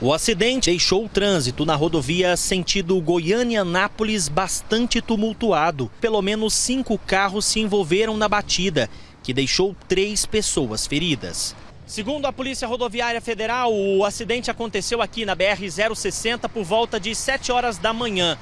O acidente deixou o trânsito na rodovia sentido Goiânia-Nápoles bastante tumultuado. Pelo menos cinco carros se envolveram na batida, que deixou três pessoas feridas. Segundo a Polícia Rodoviária Federal, o acidente aconteceu aqui na BR-060 por volta de 7 horas da manhã.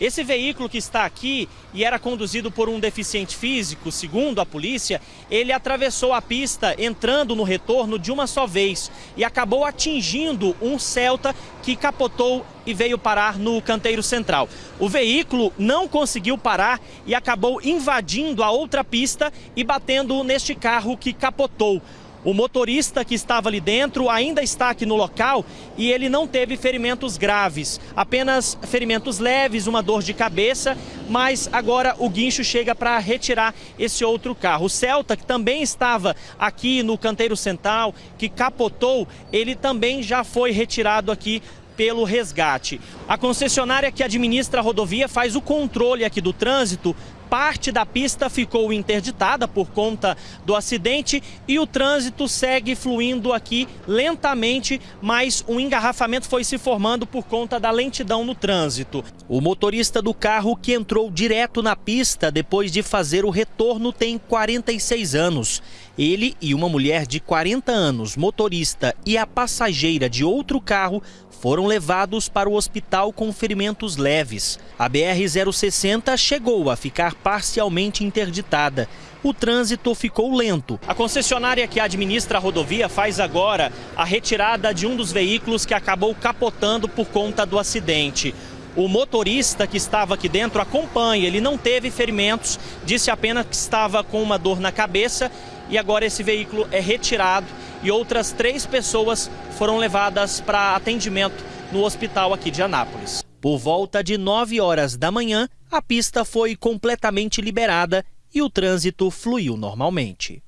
Esse veículo que está aqui e era conduzido por um deficiente físico, segundo a polícia, ele atravessou a pista entrando no retorno de uma só vez e acabou atingindo um Celta que capotou e veio parar no canteiro central. O veículo não conseguiu parar e acabou invadindo a outra pista e batendo neste carro que capotou. O motorista que estava ali dentro ainda está aqui no local e ele não teve ferimentos graves, apenas ferimentos leves, uma dor de cabeça, mas agora o guincho chega para retirar esse outro carro. O Celta, que também estava aqui no canteiro central, que capotou, ele também já foi retirado aqui pelo resgate. A concessionária que administra a rodovia faz o controle aqui do trânsito parte da pista ficou interditada por conta do acidente e o trânsito segue fluindo aqui lentamente, mas um engarrafamento foi se formando por conta da lentidão no trânsito. O motorista do carro que entrou direto na pista depois de fazer o retorno tem 46 anos. Ele e uma mulher de 40 anos, motorista, e a passageira de outro carro foram levados para o hospital com ferimentos leves. A BR-060 chegou a ficar parcialmente interditada. O trânsito ficou lento. A concessionária que administra a rodovia faz agora a retirada de um dos veículos que acabou capotando por conta do acidente. O motorista que estava aqui dentro acompanha, ele não teve ferimentos, disse apenas que estava com uma dor na cabeça e agora esse veículo é retirado e outras três pessoas foram levadas para atendimento no hospital aqui de Anápolis. Por volta de 9 horas da manhã, a pista foi completamente liberada e o trânsito fluiu normalmente.